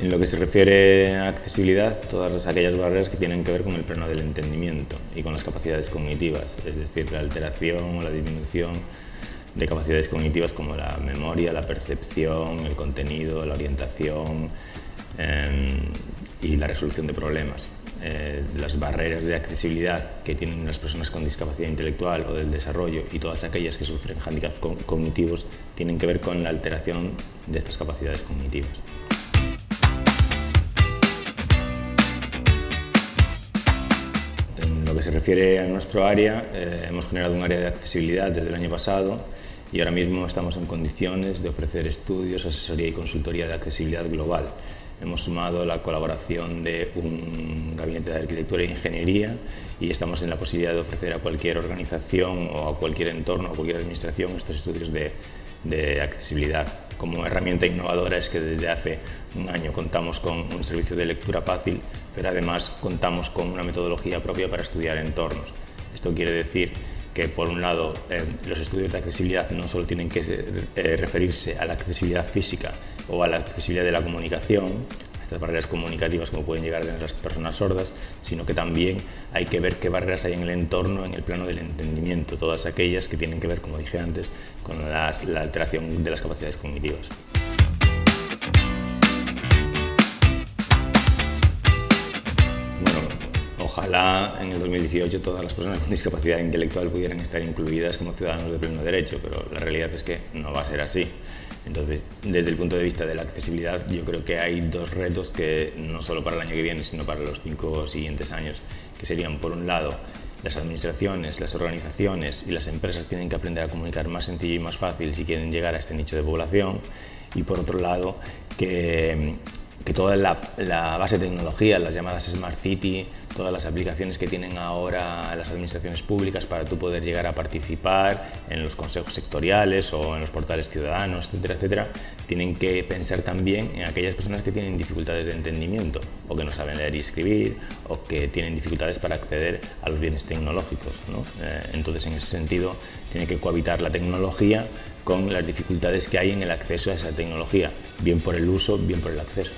En lo que se refiere a accesibilidad, todas aquellas barreras que tienen que ver con el plano del entendimiento y con las capacidades cognitivas, es decir, la alteración o la disminución de capacidades cognitivas como la memoria, la percepción, el contenido, la orientación em, y la resolución de problemas. Eh, las barreras de accesibilidad que tienen las personas con discapacidad intelectual o del desarrollo y todas aquellas que sufren handicaps cognitivos tienen que ver con la alteración de estas capacidades cognitivas. Que se refiere a nuestro área, eh, hemos generado un área de accesibilidad desde el año pasado y ahora mismo estamos en condiciones de ofrecer estudios, asesoría y consultoría de accesibilidad global. Hemos sumado la colaboración de un gabinete de arquitectura e ingeniería y estamos en la posibilidad de ofrecer a cualquier organización o a cualquier entorno a cualquier administración estos estudios de, de accesibilidad. Como herramienta innovadora es que desde hace un año contamos con un servicio de lectura fácil, pero además contamos con una metodología propia para estudiar entornos. Esto quiere decir que por un lado eh, los estudios de accesibilidad no solo tienen que eh, referirse a la accesibilidad física o a la accesibilidad de la comunicación, a estas barreras comunicativas como pueden llegar a tener las personas sordas, sino que también hay que ver qué barreras hay en el entorno, en el plano del entendimiento, todas aquellas que tienen que ver, como dije antes, con la alteración de las capacidades cognitivas. Ojalá en el 2018 todas las personas con discapacidad intelectual pudieran estar incluidas como ciudadanos de pleno derecho, pero la realidad es que no va a ser así. Entonces, desde el punto de vista de la accesibilidad, yo creo que hay dos retos que no solo para el año que viene, sino para los cinco siguientes años, que serían, por un lado, las administraciones, las organizaciones y las empresas tienen que aprender a comunicar más sencillo y más fácil si quieren llegar a este nicho de población, y por otro lado, que que toda la, base de tecnología, las llamadas Smart City, todas las aplicaciones que tienen ahora las administraciones públicas para tú poder llegar a participar en los consejos sectoriales o en los portales ciudadanos, etcétera, etcétera, tienen que pensar también en aquellas personas que tienen dificultades de entendimiento o que no saben leer y escribir o que tienen dificultades para acceder a los bienes tecnológicos. Eh, entonces, en ese sentido, tiene que cohabitar la tecnología con las dificultades que hay en el acceso a esa tecnología, bien por el uso, bien por el acceso.